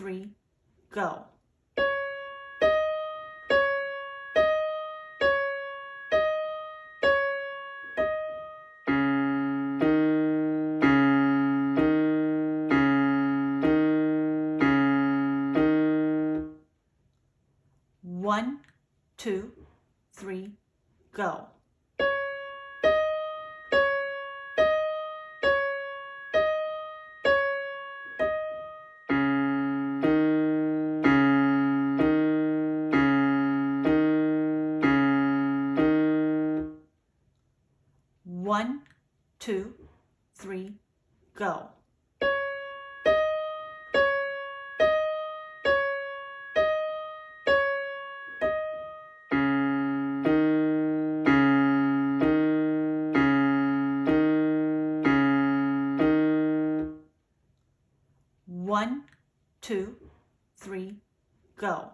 three, go. two, three, go.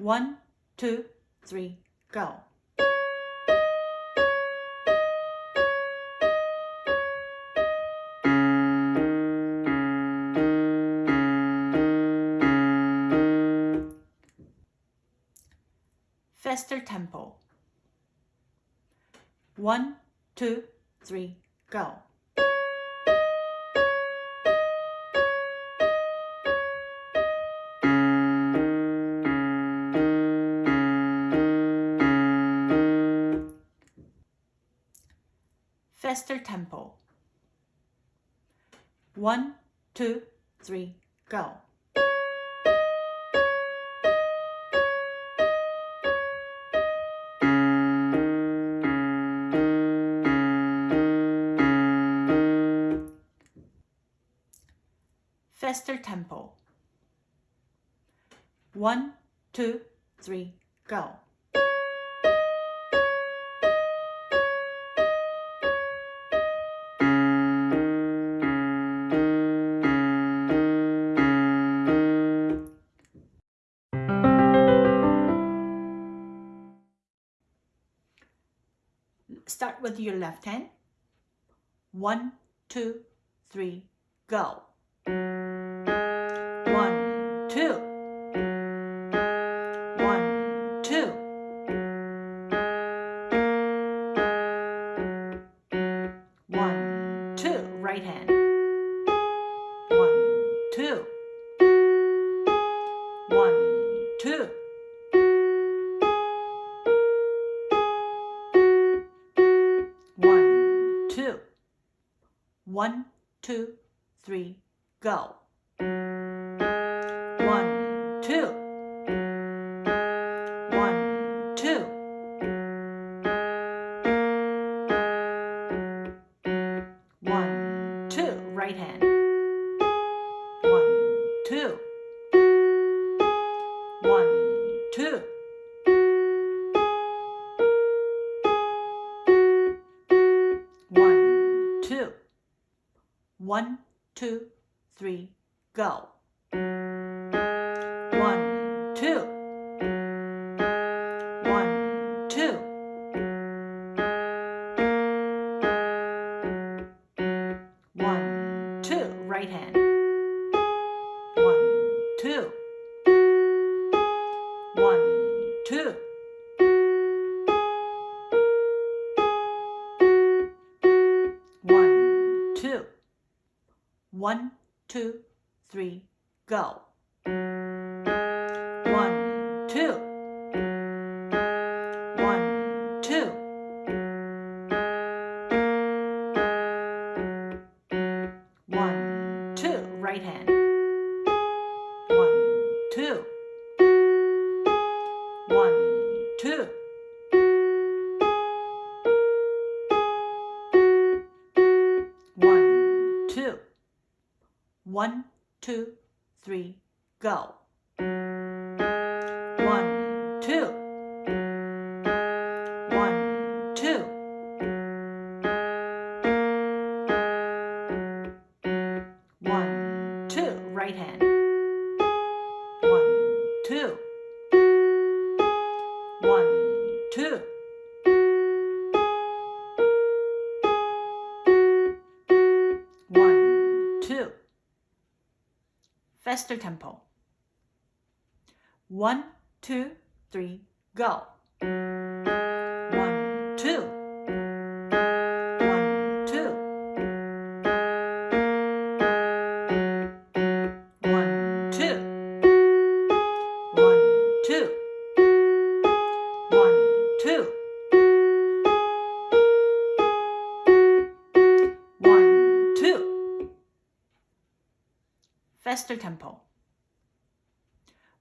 One, two, three, go. Faster tempo. One, two, three, go. faster tempo. One, two, three, go. Faster tempo. One, two, three, go. with your left hand. One, two, three, go. go. One, two, three, go. Tempo.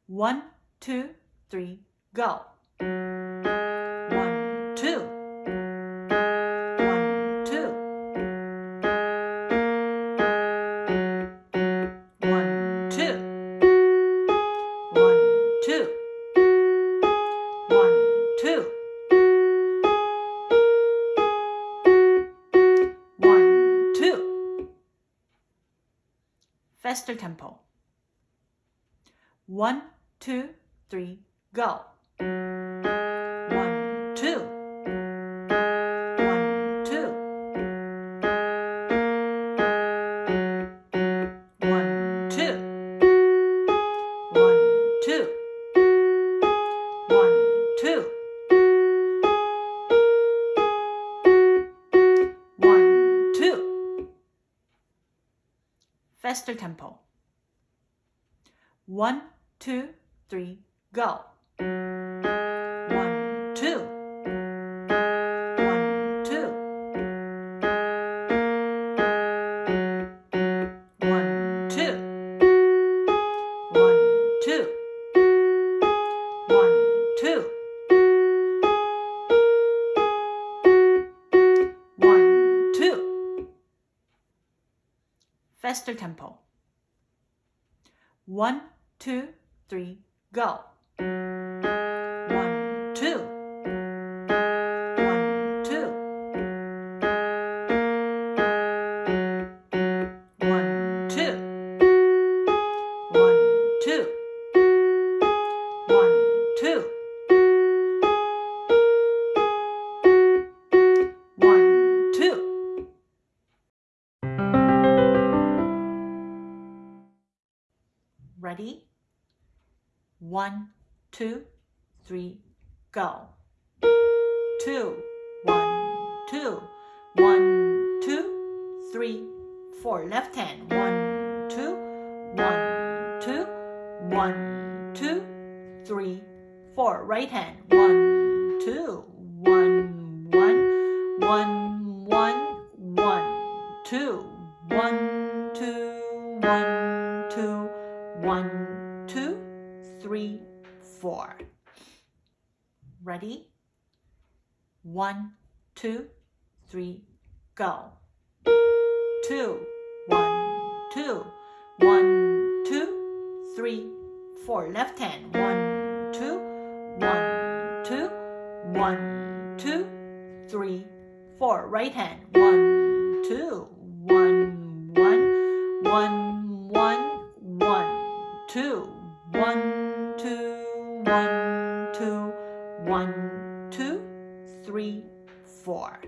One, two, three, go. One, two. One, two. One, two. One, two. One, two. One, two. Faster tempo. Faster tempo. One, two, one, two, one, two, three, four. Right hand. One, two, one, one, one, one, one, two, one, two, one, two, one, two, three, four. Ready? One, two, three, go. Two, one, two, one, two, three, four. Left hand. One, two, one, two, one, two, three, four. Right hand. One, two, one, one, one, one, one, two, one, two, one, two, one, two, three, four.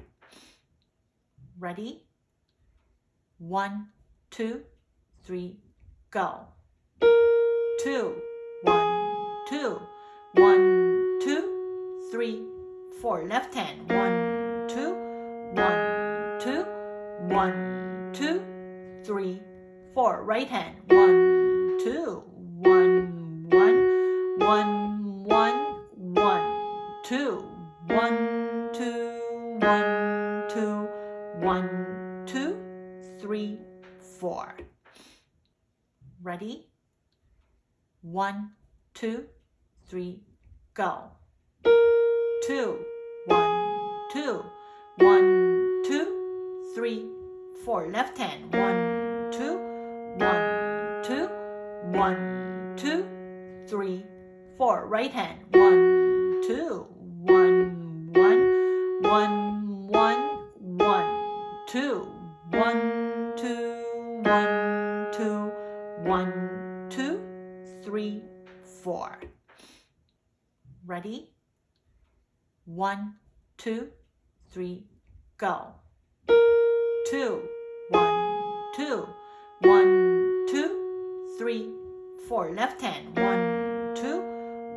Ready? One, two, three, go. Two, one, two, one, two, three, four. Left hand. One, two, one, two, one, two, three, four. Right hand. One, two, one, one, one, one, one, two, one, two, one, two, one, two, three, four. Ready? One, two, three, go. Two, one, two, one, two, three, four. Left hand, one, two, one, two, one, two, three, four. Right hand, one, two, one, one, one, one, one, two, one, one, two, three, four. Ready? One, two, three, go. Two, one, two, one, two, three, four. Left hand, one, two,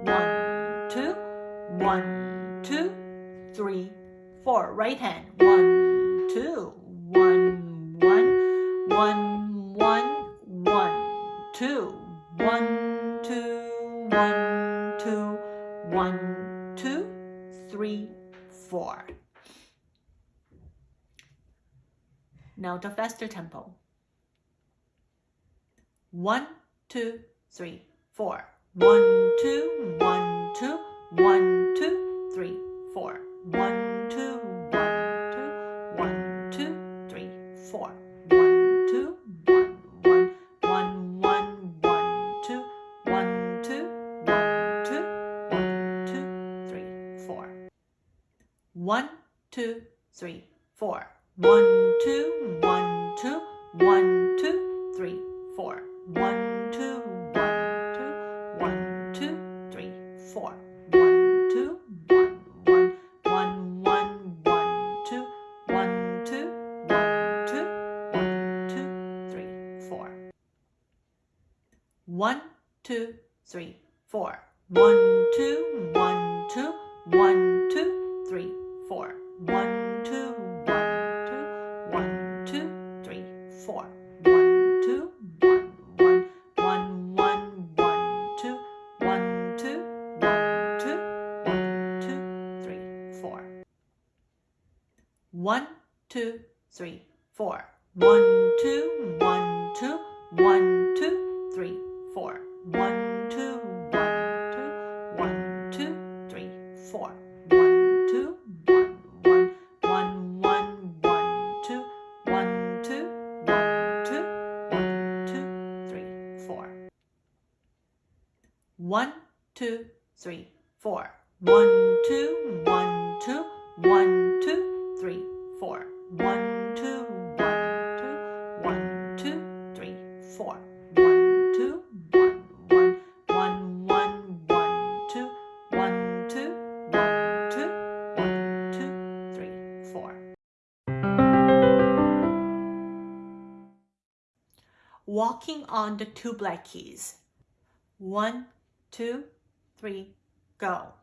one, two, one, two, three, four. Right hand, one, two, one, one, one, two, one, two, one, two, one, two, three, four. Now the faster tempo. One, two, three, four. One, two, one, two, one, two, three, four. One, One, two, one, two, one, two, three, four. One, two, one, two, one, two, three, four. One, two, one, one, one, one, one, two, one, two, one, two, one, two, three, four. One, two, three, four. One, four. One, two, one, one, one, one, one, two, one, two, one, two, one, two, three, four. Walking on the two black keys. One, two, three, go.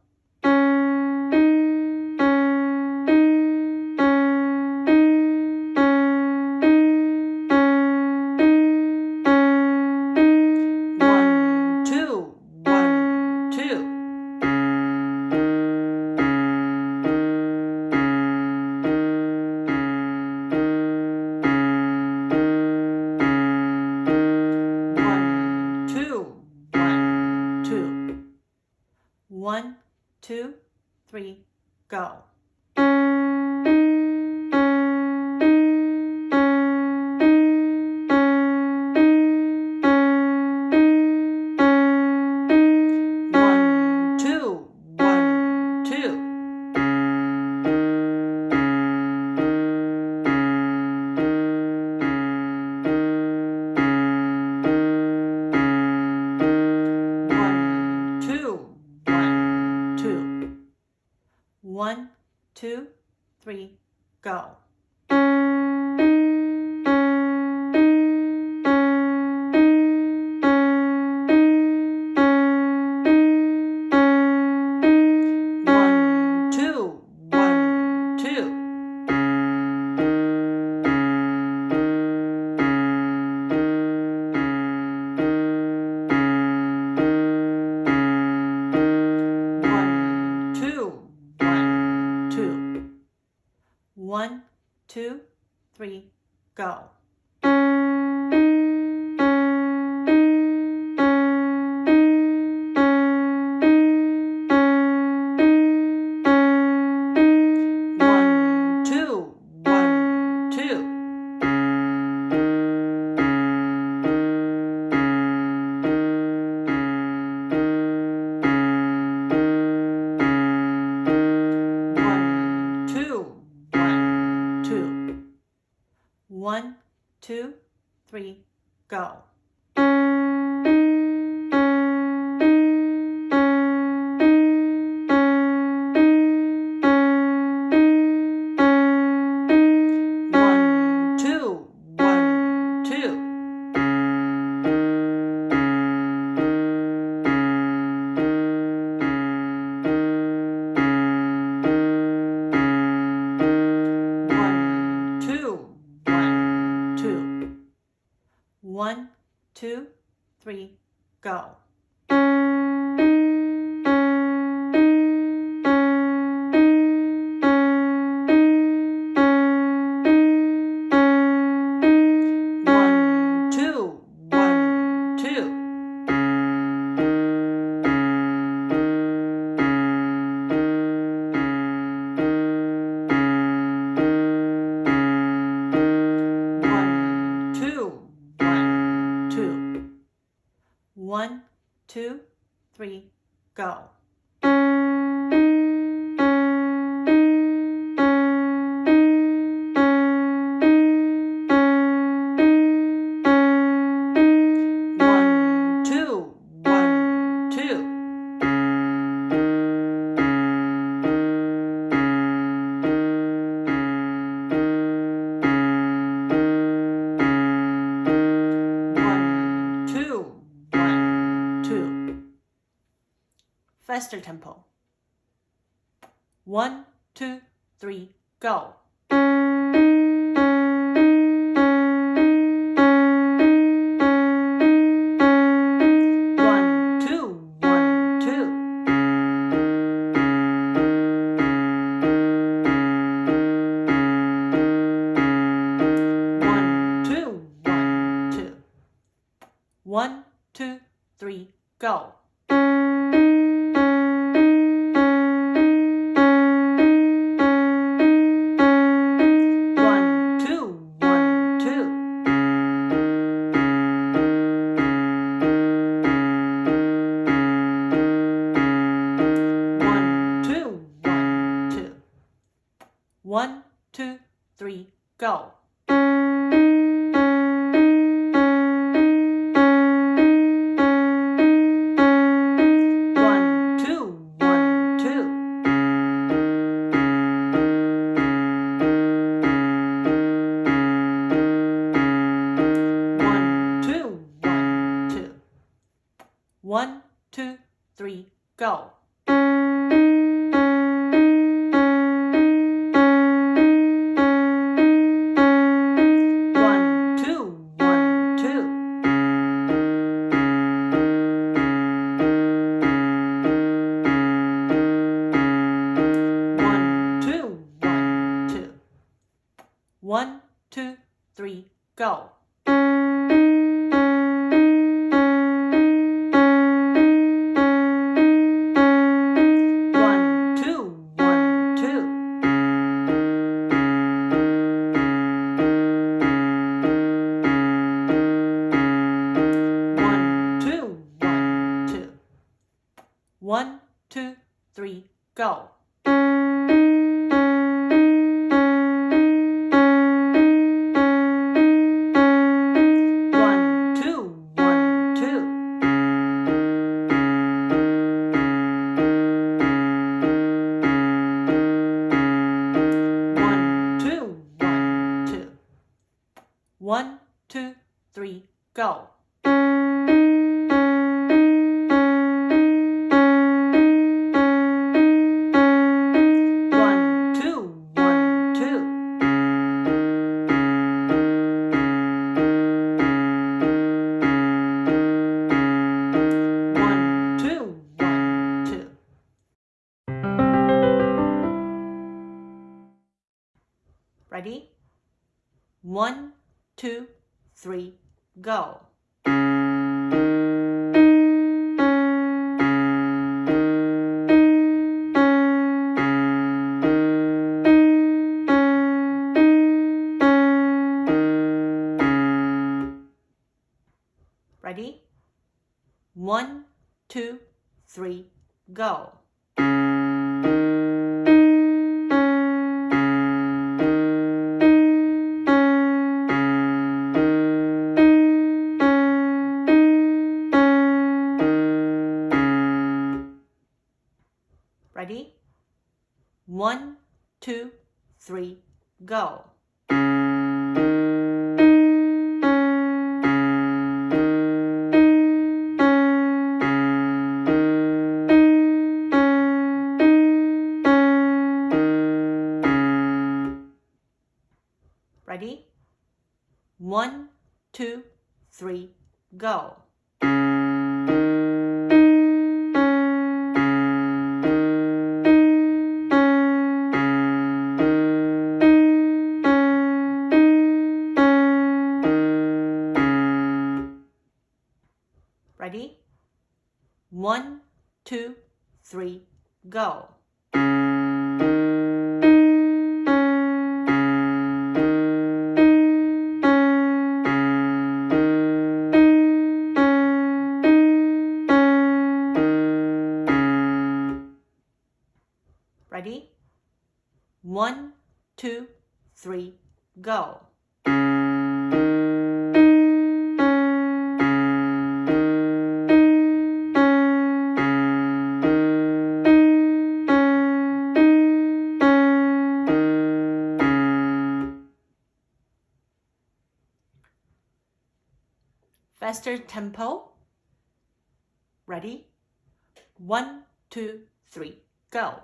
One, two, three, go. go. Ready? One, two, three, go. Faster tempo. Ready? One, two, three, go.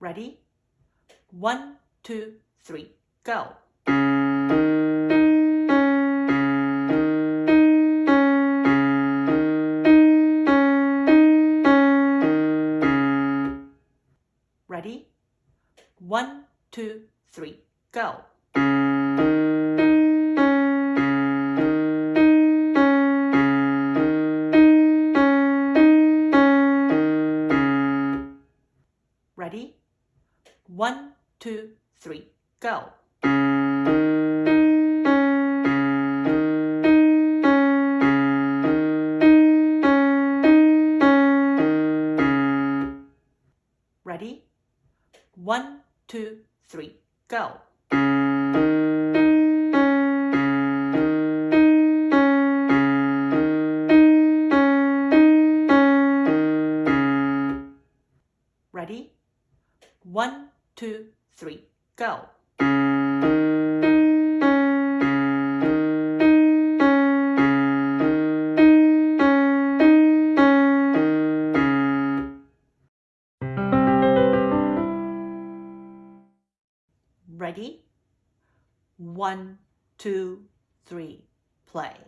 Ready? One, two, three, go. three, go. Ready? One, two, three, go. play.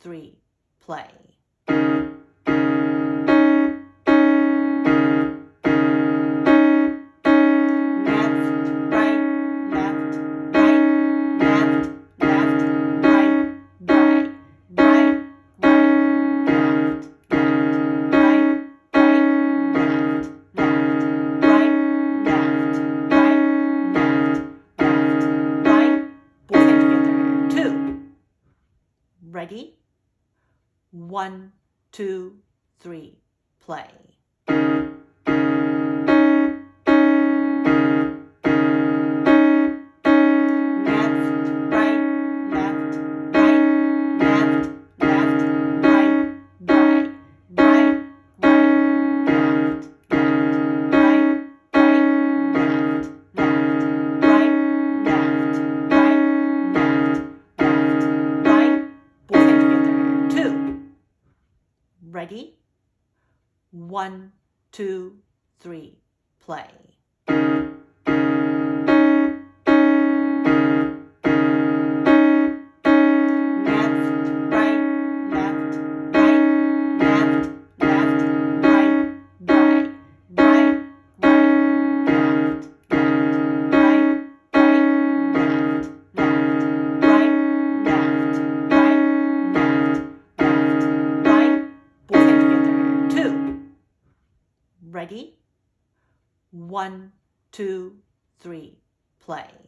three, play. play.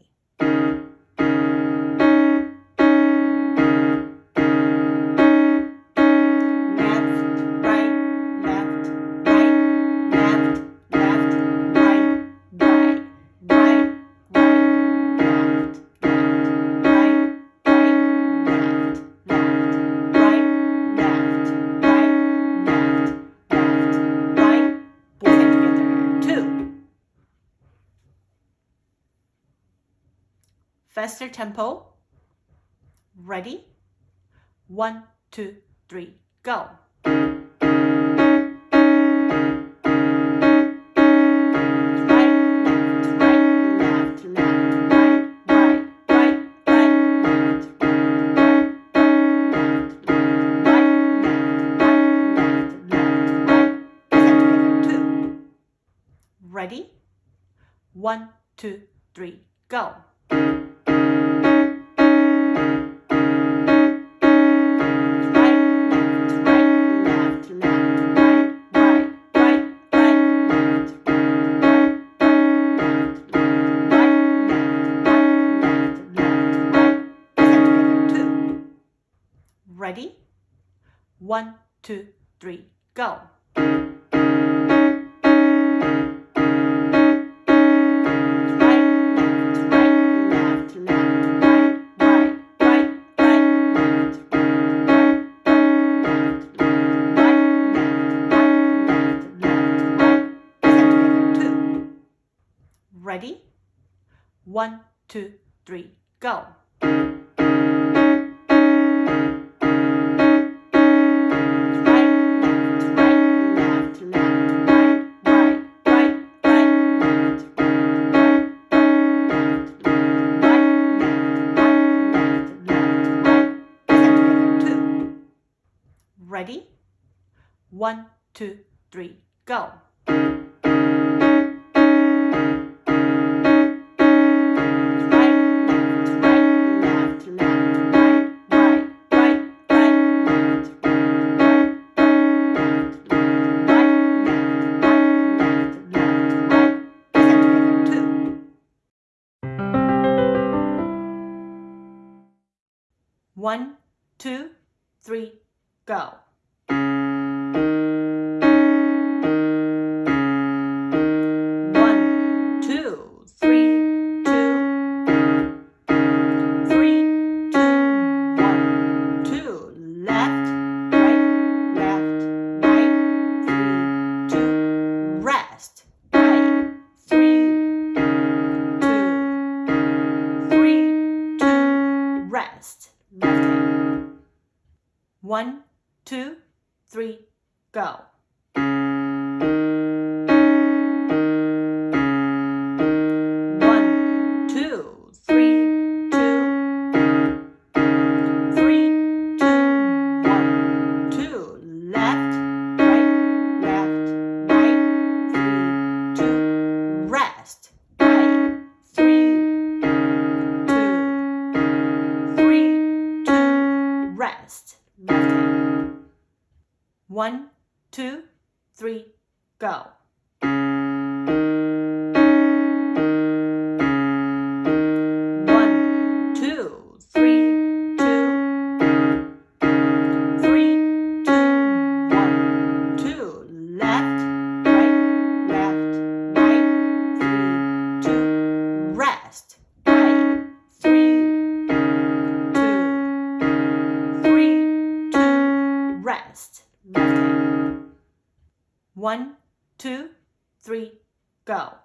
faster tempo. Ready? One, two, three, go. Ready? One, two, three, go. One, two, three, go. Ready? One, two, three, go. One, two, three, go. One, two, three, go. One, two, three, go.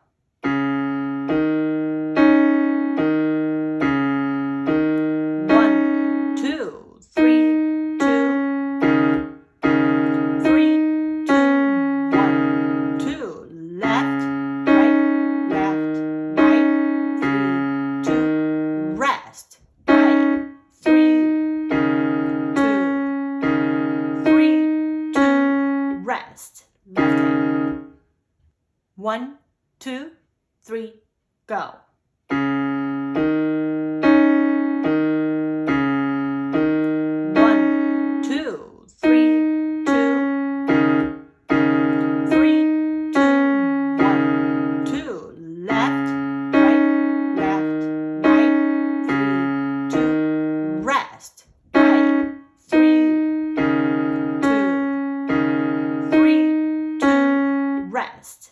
left.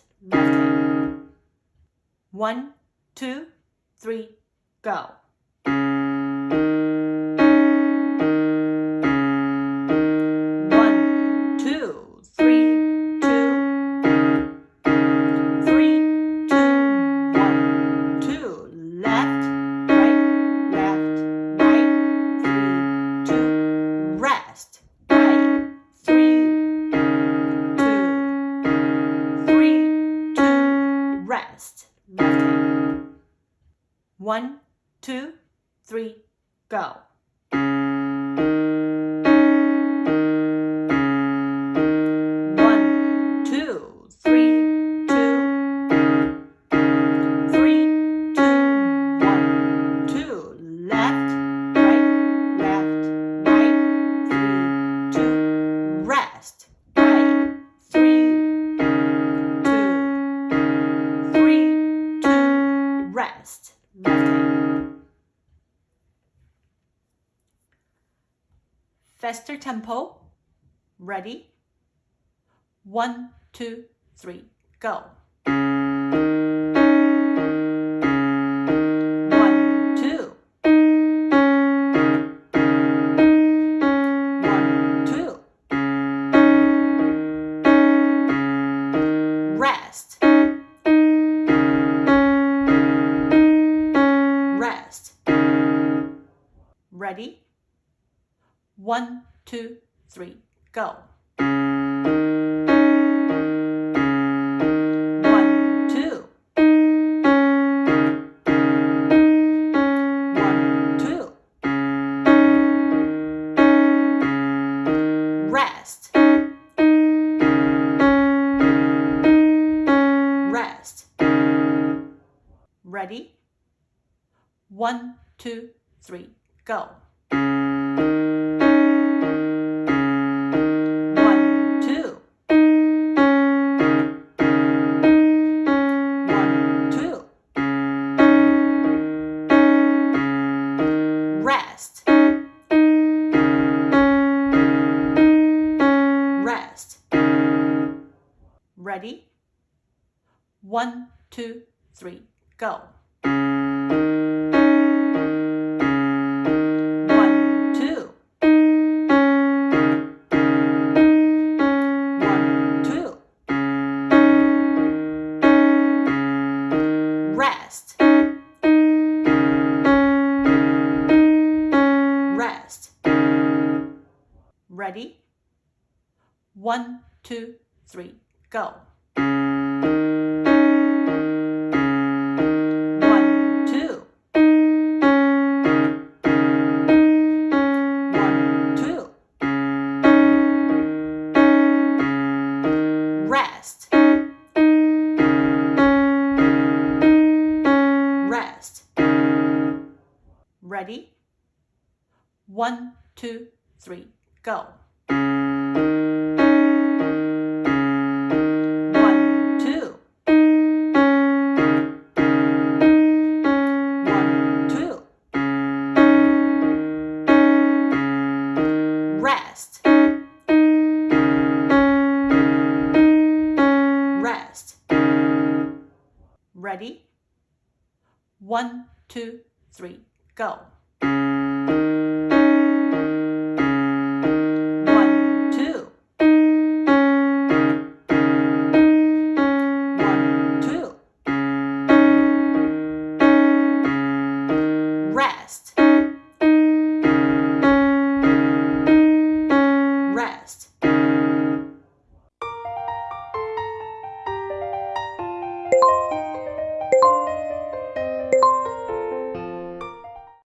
One, two, three, go. just. Faster tempo, ready, one, two, three, go. go. go. One, two. One, two. Rest. Rest. Ready? One, two, three, go.